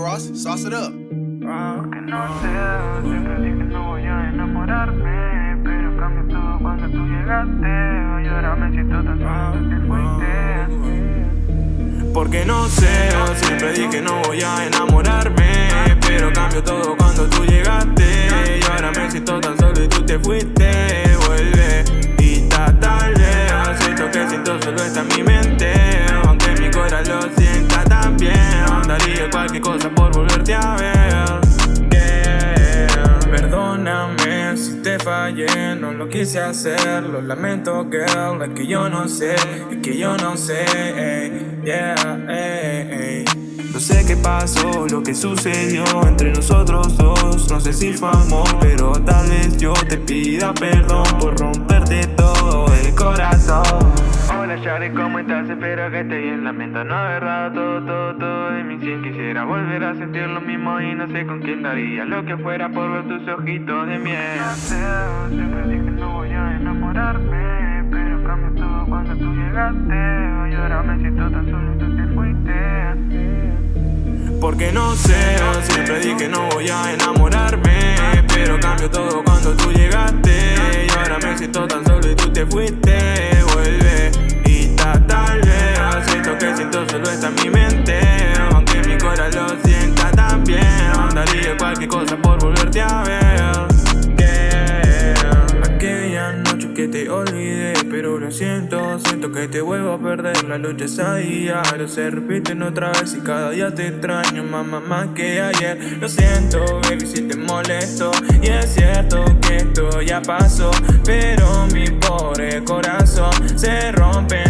sauce, sauce it up. Porque no sé, siempre dije no voy a enamorarme Pero cambió todo cuando tú llegaste Y ahora me siento tan solo que te fuiste Porque no sé, siempre dije no voy a enamorarme Pero cambió todo cuando tú llegaste Y ahora me siento tan solo y tú te fuiste Vuelve y está tarde Siento que siento solo está mi Daría cualquier cosa por volverte a ver. Perdóname si te fallé, no lo quise hacer. Lo lamento girl, es que yo no sé, es que yo no sé yeah, No sé qué pasó, lo que sucedió entre nosotros dos. No sé si fue amor, pero tal vez yo te pida perdón Por romperte todo el corazón Hola Shari, ¿cómo estás? Espero que estés bien. Lamento no haber dado todo, todo, todo de mi cien Quisiera volver a sentir lo mismo y no sé con quién daría Lo que fuera por ver tus ojitos de miel. No sé, siempre dije no voy a enamorarme Pero cambió todo cuando tú llegaste. Y ahora me siento tan solo y tú te fuiste. Porque no sé, siempre dije no voy a enamorarme Pero cambió todo cuando tú llegaste. Y ahora me siento tan solo y tú te fuiste está en mi mente Aunque mi cora lo sienta también. Daría cualquier cosa por volverte a ver. Yeah. Aquella noche que te olvidé Pero lo siento, siento que te vuelvo a perder. La lucha es a diario, se repiten otra vez Y cada día te extraño, mamá, más que ayer. Lo siento, baby, si te molesto Y es cierto que esto ya pasó Pero mi pobre corazón se rompe